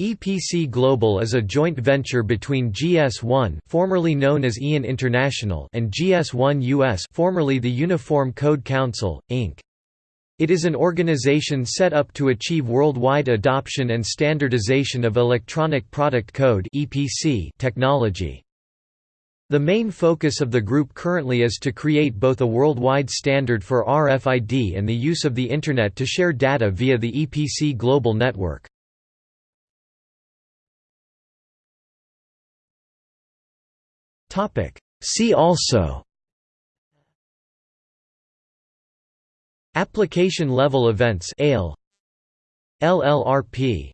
EPC Global is a joint venture between GS1 formerly known as EAN International and GS1 US formerly the Uniform Code Council, Inc. It is an organization set up to achieve worldwide adoption and standardization of electronic product code technology. The main focus of the group currently is to create both a worldwide standard for RFID and the use of the Internet to share data via the EPC global network. See also Application level events LLRP